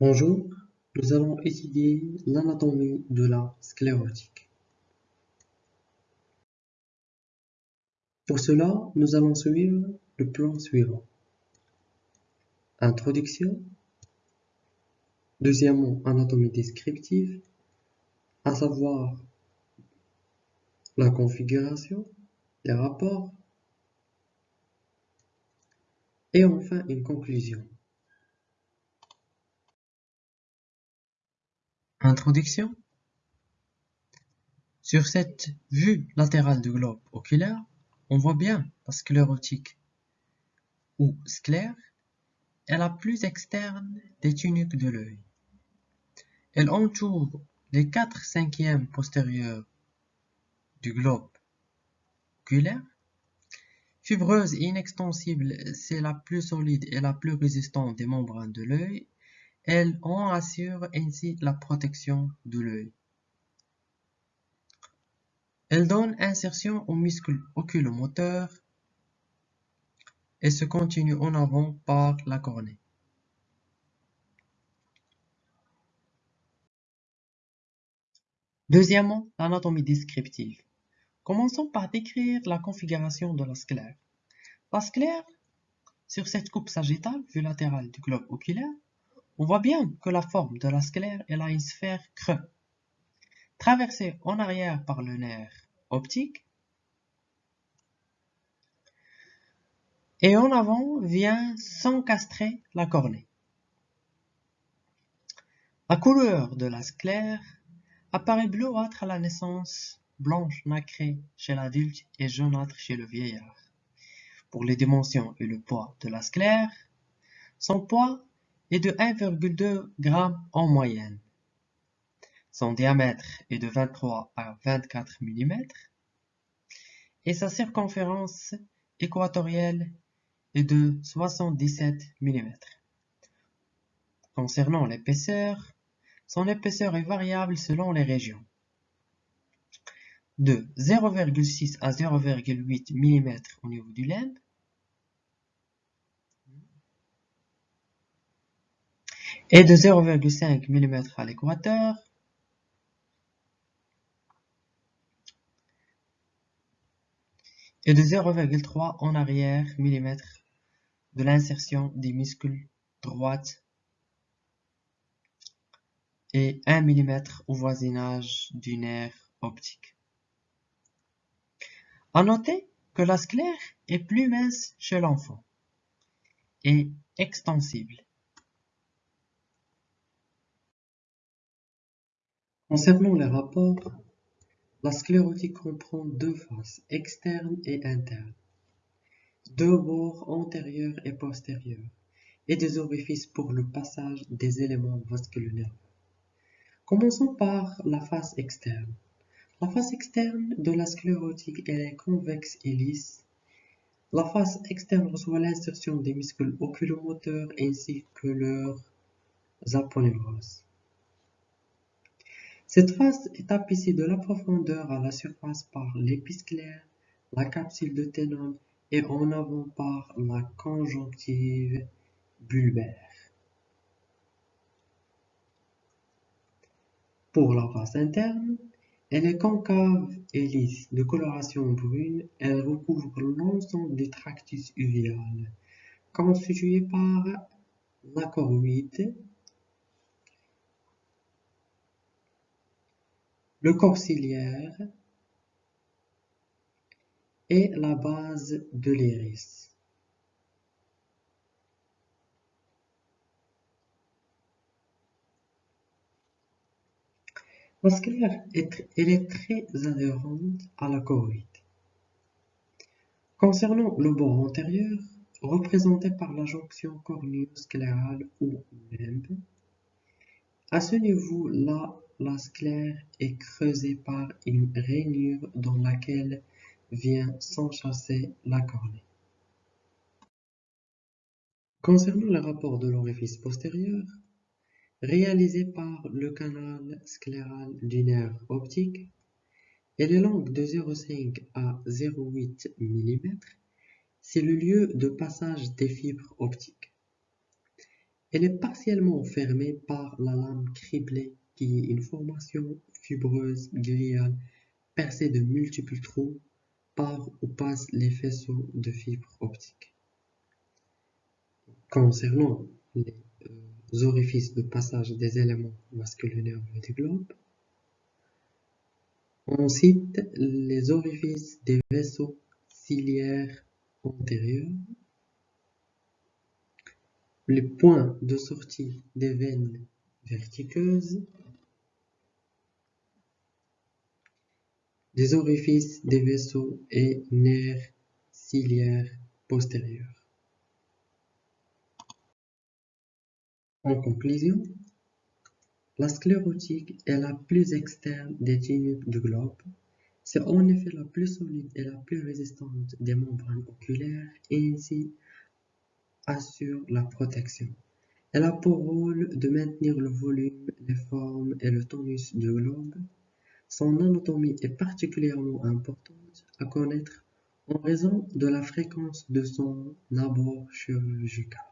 Bonjour, nous allons étudier l'anatomie de la sclérotique. Pour cela, nous allons suivre le plan suivant. Introduction. Deuxièmement, anatomie descriptive, à savoir la configuration, les rapports, et enfin une conclusion. Introduction. Sur cette vue latérale du globe oculaire, on voit bien la sclérotique ou sclère est la plus externe des tuniques de l'œil. Elle entoure les quatre cinquièmes postérieurs du globe oculaire. Fibreuse et inextensible, c'est la plus solide et la plus résistante des membranes de l'œil elle en assure ainsi la protection de l'œil. Elle donne insertion au muscle oculomoteur et se continue en avant par la cornée. Deuxièmement, l'anatomie descriptive. Commençons par décrire la configuration de la sclère. La sclère, sur cette coupe sagittale vue latérale du globe oculaire, on voit bien que la forme de la sclère est une sphère creux, traversée en arrière par le nerf optique, et en avant vient s'encastrer la cornée. La couleur de la sclère apparaît bleuâtre à la naissance, blanche nacrée chez l'adulte et jaunâtre chez le vieillard. Pour les dimensions et le poids de la sclère, son poids est de 1,2 g en moyenne. Son diamètre est de 23 à 24 mm et sa circonférence équatorielle est de 77 mm. Concernant l'épaisseur, son épaisseur est variable selon les régions. De 0,6 à 0,8 mm au niveau du limbe et de 0,5 mm à l'équateur et de 0,3 en arrière mm de l'insertion des muscles droite et 1 mm au voisinage du nerf optique. À noter que la sclère est plus mince chez l'enfant et extensible. Concernant les rapports, la sclérotique comprend deux faces, externes et internes, deux bords antérieurs et postérieurs, et des orifices pour le passage des éléments vasculaires. Commençons par la face externe. La face externe de la sclérotique est convexe et lisse. La face externe reçoit l'insertion des muscles oculomoteurs ainsi que leurs aponeuroses. Cette face est tapissée de la profondeur à la surface par l'épisclère, la capsule de ténon et en avant par la conjonctive bulbaire. Pour la face interne, elle est concave et lisse, de coloration brune, elle recouvre l'ensemble du tractus uvéal, constitué par la choroïde, le corps ciliaire et la base de l'iris. La sclère est, elle est très adhérente à la choroïde. Concernant le bord antérieur, représenté par la jonction cornéo-sclérale ou limbe, à ce niveau-là, la sclère est creusée par une rainure dans laquelle vient s'enchasser la cornée. Concernant le rapport de l'orifice postérieur, réalisé par le canal scléral du nerf optique, elle est longue de 0,5 à 0,8 mm. C'est le lieu de passage des fibres optiques. Elle est partiellement fermée par la lame criblée une formation fibreuse gliale percée de multiples trous par où passent les faisceaux de fibres optiques. Concernant les euh, orifices de passage des éléments vasculaires du globe, on cite les orifices des vaisseaux ciliaires antérieurs, les points de sortie des veines vertiqueuses, des orifices des vaisseaux et nerfs ciliaires postérieurs. En conclusion, la sclérotique est la plus externe des tubes du globe. C'est en effet la plus solide et la plus résistante des membranes oculaires et ainsi assure la protection. Elle a pour rôle de maintenir le volume, les formes et le tonus du globe. Son anatomie est particulièrement importante à connaître en raison de la fréquence de son abord chirurgical.